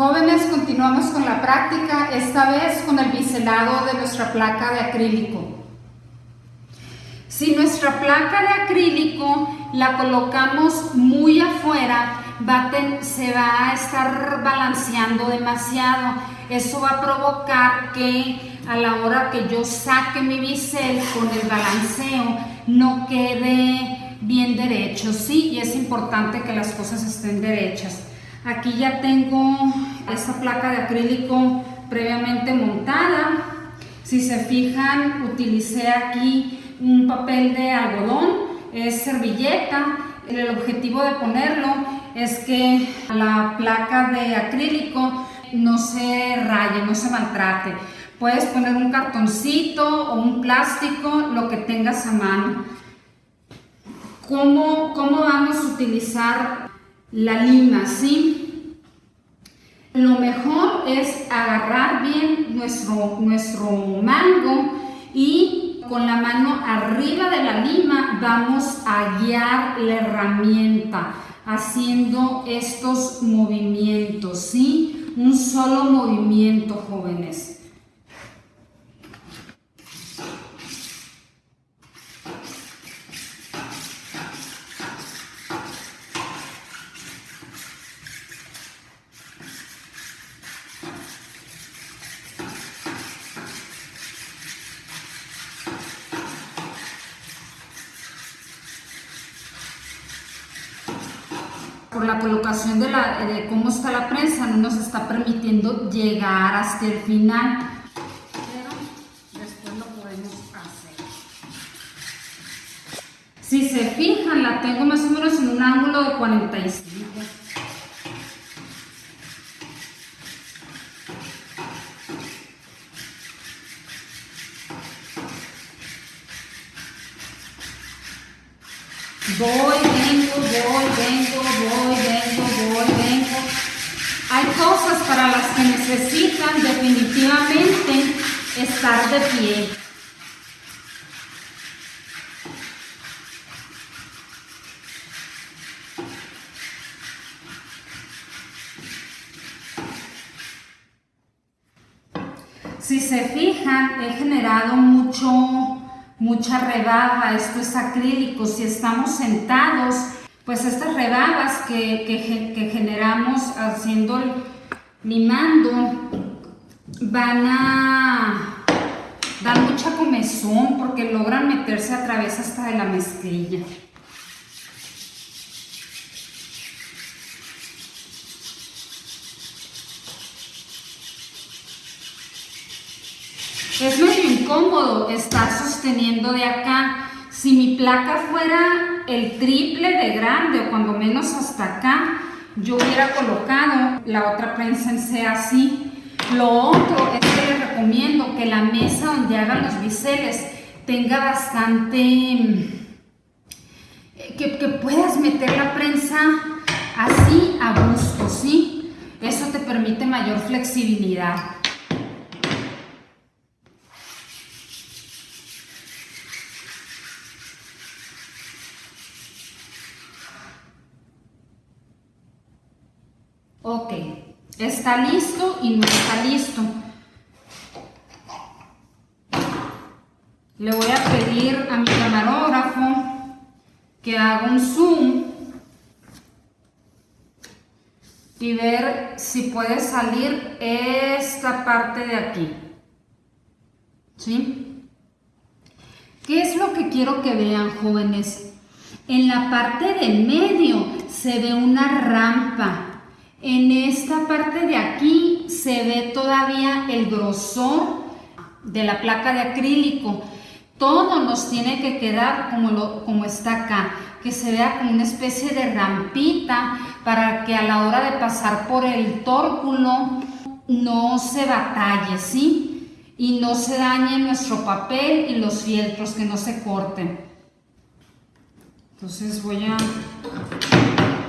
Jóvenes, continuamos con la práctica, esta vez con el biselado de nuestra placa de acrílico. Si nuestra placa de acrílico la colocamos muy afuera, se va a estar balanceando demasiado. Eso va a provocar que a la hora que yo saque mi bisel con el balanceo no quede bien derecho, ¿sí? Y es importante que las cosas estén derechas. Aquí ya tengo esta placa de acrílico previamente montada. Si se fijan, utilicé aquí un papel de algodón, es servilleta. El objetivo de ponerlo es que la placa de acrílico no se raye, no se maltrate. Puedes poner un cartoncito o un plástico, lo que tengas a mano. ¿Cómo, cómo vamos a utilizar la lima, ¿sí? Lo mejor es agarrar bien nuestro, nuestro mango y con la mano arriba de la lima vamos a guiar la herramienta haciendo estos movimientos, ¿sí? Un solo movimiento, jóvenes. Por la colocación de, la, de cómo está la prensa no nos está permitiendo llegar hasta el final. Pero después lo podemos hacer. Si se fijan, la tengo más o menos en un ángulo de 45. Voy, vengo, voy, vengo, voy, vengo, voy, vengo. Hay cosas para las que necesitan definitivamente estar de pie. Si se fijan, he generado mucho mucha rebaba, esto es acrílico, si estamos sentados, pues estas rebabas que, generamos haciendo, limando, van a dar mucha comezón porque logran meterse a través hasta de la mezclilla. Es medio incómodo estar sosteniendo de acá. Si mi placa fuera el triple de grande o cuando menos hasta acá, yo hubiera colocado la otra prensa en C así. Lo otro es que les recomiendo que la mesa donde hagan los biseles tenga bastante... Que, que puedas meter la prensa así a gusto, ¿sí? Eso te permite mayor flexibilidad. Ok, está listo y no está listo. Le voy a pedir a mi camarógrafo que haga un zoom y ver si puede salir esta parte de aquí. ¿Sí? ¿Qué es lo que quiero que vean, jóvenes? En la parte del medio se ve una rampa en esta parte de aquí se ve todavía el grosor de la placa de acrílico. Todo nos tiene que quedar como, como está acá, que se vea como una especie de rampita para que a la hora de pasar por el tórculo no se batalle, ¿sí? Y no se dañe nuestro papel y los fieltros, que no se corten. Entonces voy a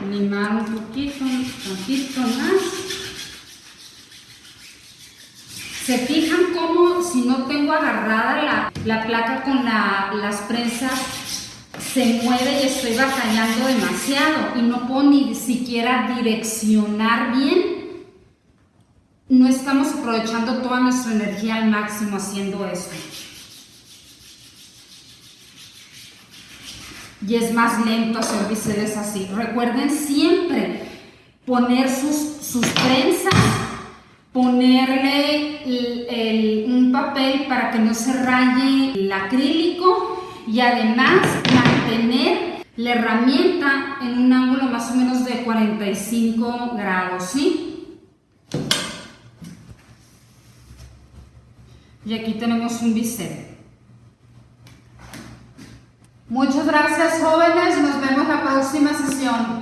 limar un poquito, un poquito más. Se fijan cómo si no tengo agarrada la, placa con las prensas se mueve y estoy batallando demasiado y no puedo ni siquiera direccionar bien no estamos aprovechando toda nuestra energía al máximo haciendo esto. Y es más lento hacer biseles así. Recuerden siempre poner sus, sus trenzas, ponerle un papel para que no se raye el acrílico y además mantener la herramienta en un ángulo más o menos de 45 grados, ¿sí? Y aquí tenemos un bisel. Muchas gracias jóvenes, nos vemos la próxima sesión.